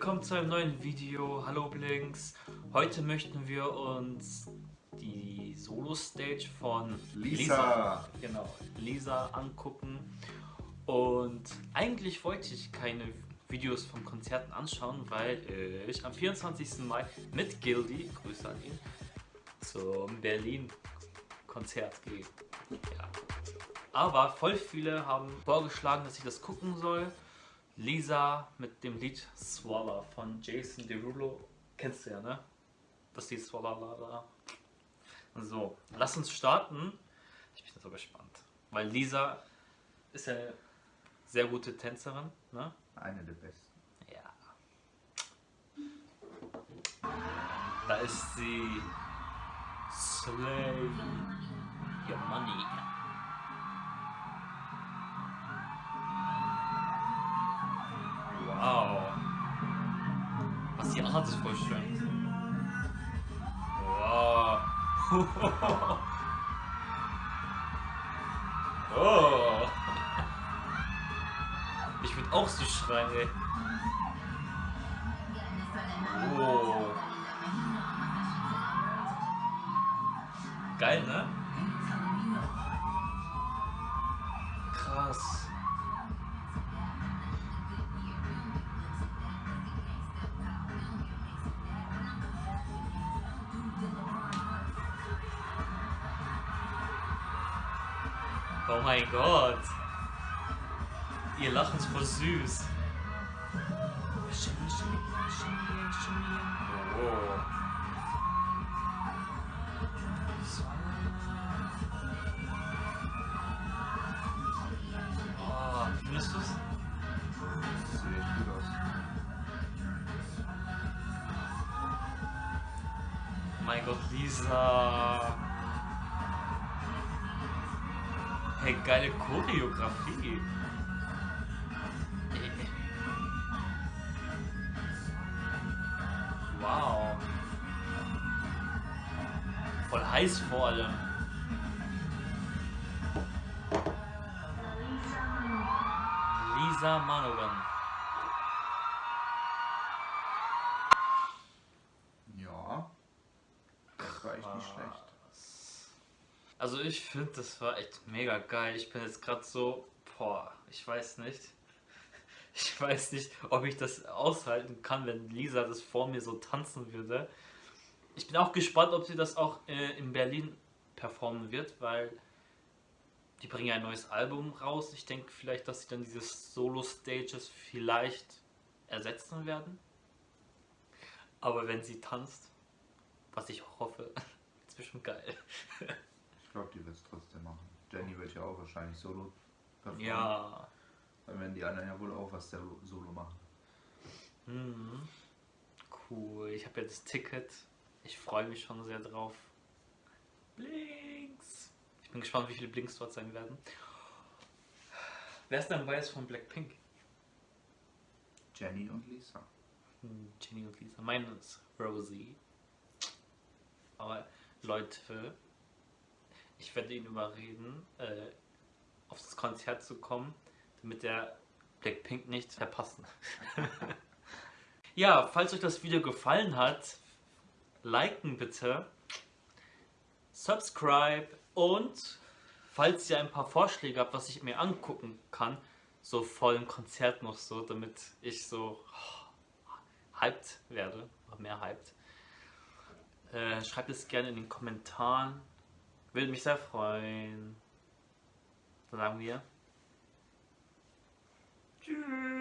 willkommen zu einem neuen Video. Hallo Blinks. Heute möchten wir uns die Solo-Stage von Lisa. Lisa, genau, Lisa angucken. Und eigentlich wollte ich keine Videos von Konzerten anschauen, weil ich am 24. Mai mit Gildy, Grüße an ihn, zum Berlin-Konzert gehe. Ja. Aber voll viele haben vorgeschlagen, dass ich das gucken soll. Lisa mit dem Lied Swallow von Jason Derulo. Kennst du ja, ne? Das Lied Swallow. So, lass uns starten. Ich bin so gespannt. Weil Lisa ist ja eine sehr gute Tänzerin, ne? Eine der besten. Ja. Da ist sie. Slay your money. Was die anhat, ist voll schön. Wow. oh. Ich würde auch so schreien, ey. Oh. Geil, ne? Krass. Oh mein Gott. Ihr Lachen ist voll süß. Oh. Oh, findest du's? Das sieht echt gut aus. Oh mein Gott, Lisa. Hey, geile Choreografie. Wow. Voll heiß vor allem. Lisa Manogan. Ja. Echt nicht schlecht. Also ich finde, das war echt mega geil. Ich bin jetzt gerade so, boah, ich weiß nicht. Ich weiß nicht, ob ich das aushalten kann, wenn Lisa das vor mir so tanzen würde. Ich bin auch gespannt, ob sie das auch äh, in Berlin performen wird, weil die bringen ja ein neues Album raus. Ich denke vielleicht, dass sie dann diese Solo-Stages vielleicht ersetzen werden. Aber wenn sie tanzt, was ich hoffe, ist bestimmt geil. Ich glaube, die wird es trotzdem machen. Jenny wird ja auch wahrscheinlich solo performen. Ja. Dann werden die anderen ja wohl auch was der solo machen. Mhm. Cool, ich habe jetzt das Ticket. Ich freue mich schon sehr drauf. Blinks! Ich bin gespannt, wie viele Blinks dort sein werden. Wer ist denn weiß von Blackpink? Jenny und Lisa. Hm, Jenny und Lisa. Meine ist Rosie. Aber Leute, ich werde ihn überreden, äh, auf das Konzert zu kommen, damit der Blackpink nicht verpassen. ja, falls euch das Video gefallen hat, liken bitte, subscribe und falls ihr ein paar Vorschläge habt, was ich mir angucken kann, so voll im Konzert noch so, damit ich so oh, hyped werde, noch mehr hyped. Äh, schreibt es gerne in den Kommentaren. Würde mich sehr freuen. Dann sagen wir Tschüss.